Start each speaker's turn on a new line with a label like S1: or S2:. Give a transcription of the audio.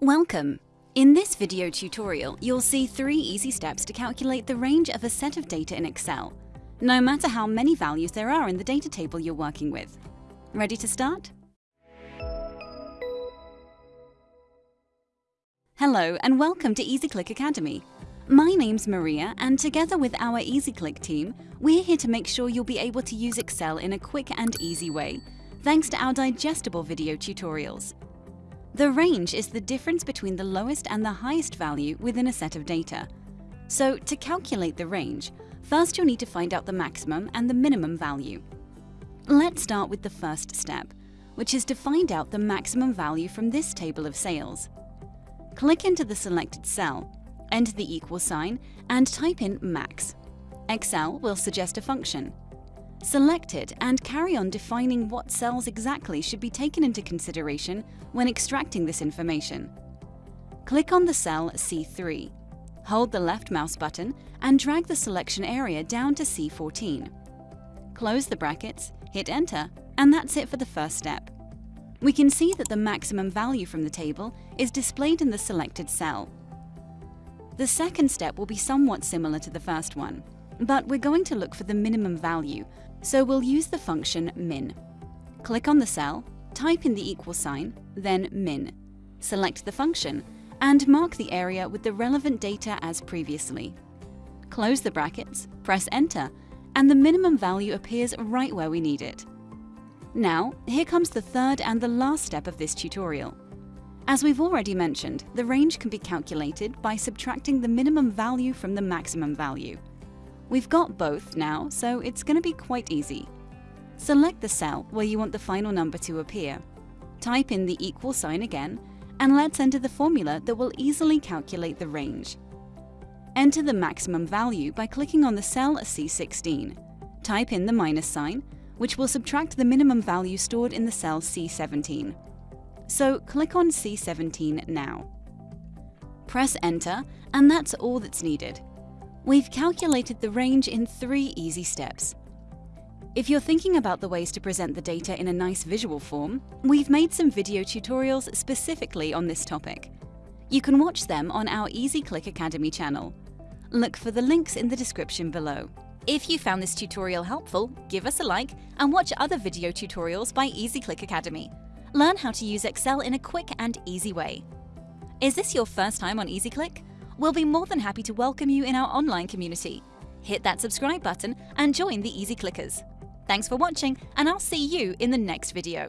S1: Welcome! In this video tutorial, you'll see three easy steps to calculate the range of a set of data in Excel, no matter how many values there are in the data table you're working with. Ready to start? Hello and welcome to EasyClick Academy. My name's Maria and together with our EasyClick team, we're here to make sure you'll be able to use Excel in a quick and easy way, thanks to our digestible video tutorials. The range is the difference between the lowest and the highest value within a set of data. So to calculate the range, first you'll need to find out the maximum and the minimum value. Let's start with the first step, which is to find out the maximum value from this table of sales. Click into the selected cell, enter the equal sign, and type in max. Excel will suggest a function. Select it and carry on defining what cells exactly should be taken into consideration when extracting this information. Click on the cell C3. Hold the left mouse button and drag the selection area down to C14. Close the brackets, hit enter, and that's it for the first step. We can see that the maximum value from the table is displayed in the selected cell. The second step will be somewhat similar to the first one, but we're going to look for the minimum value, so we'll use the function min. Click on the cell, type in the equal sign, then min. Select the function, and mark the area with the relevant data as previously. Close the brackets, press enter, and the minimum value appears right where we need it. Now, here comes the third and the last step of this tutorial. As we've already mentioned, the range can be calculated by subtracting the minimum value from the maximum value. We've got both now, so it's going to be quite easy. Select the cell where you want the final number to appear. Type in the equal sign again, and let's enter the formula that will easily calculate the range. Enter the maximum value by clicking on the cell C16. Type in the minus sign, which will subtract the minimum value stored in the cell C17. So click on C17 now. Press enter, and that's all that's needed. We've calculated the range in three easy steps. If you're thinking about the ways to present the data in a nice visual form, we've made some video tutorials specifically on this topic. You can watch them on our EasyClick Academy channel. Look for the links in the description below. If you found this tutorial helpful, give us a like and watch other video tutorials by EasyClick Academy. Learn how to use Excel in a quick and easy way. Is this your first time on EasyClick? We'll be more than happy to welcome you in our online community. Hit that subscribe button and join the Easy Clickers. Thanks for watching, and I'll see you in the next video.